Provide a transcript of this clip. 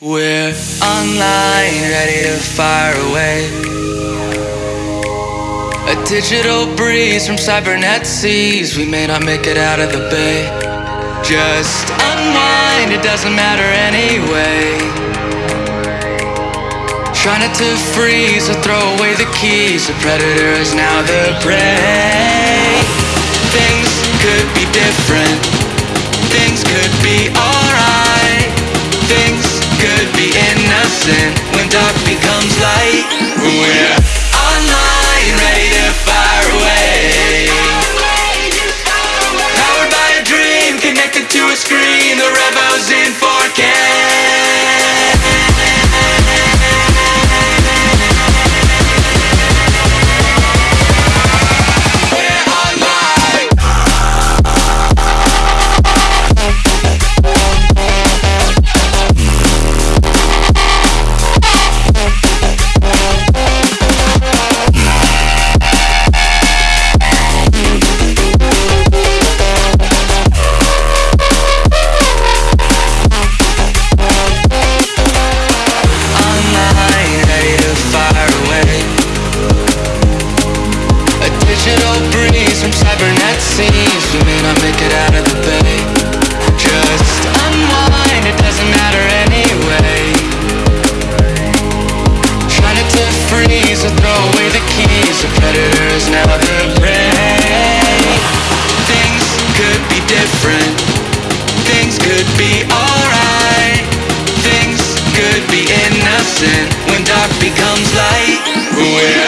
We're online, ready to fire away. A digital breeze from cybernet seas. We may not make it out of the bay. Just unwind, it doesn't matter anyway. Try not to freeze or throw away the keys. The predator is now the prey. Things could be different. Digital breeze from cybernet seas. We may not make it out of the bay. Just unwind, it doesn't matter anyway. Trying to freeze or throw away the keys. The predator is now the prey. Things could be different. Things could be alright. Things could be innocent when dark becomes light. We're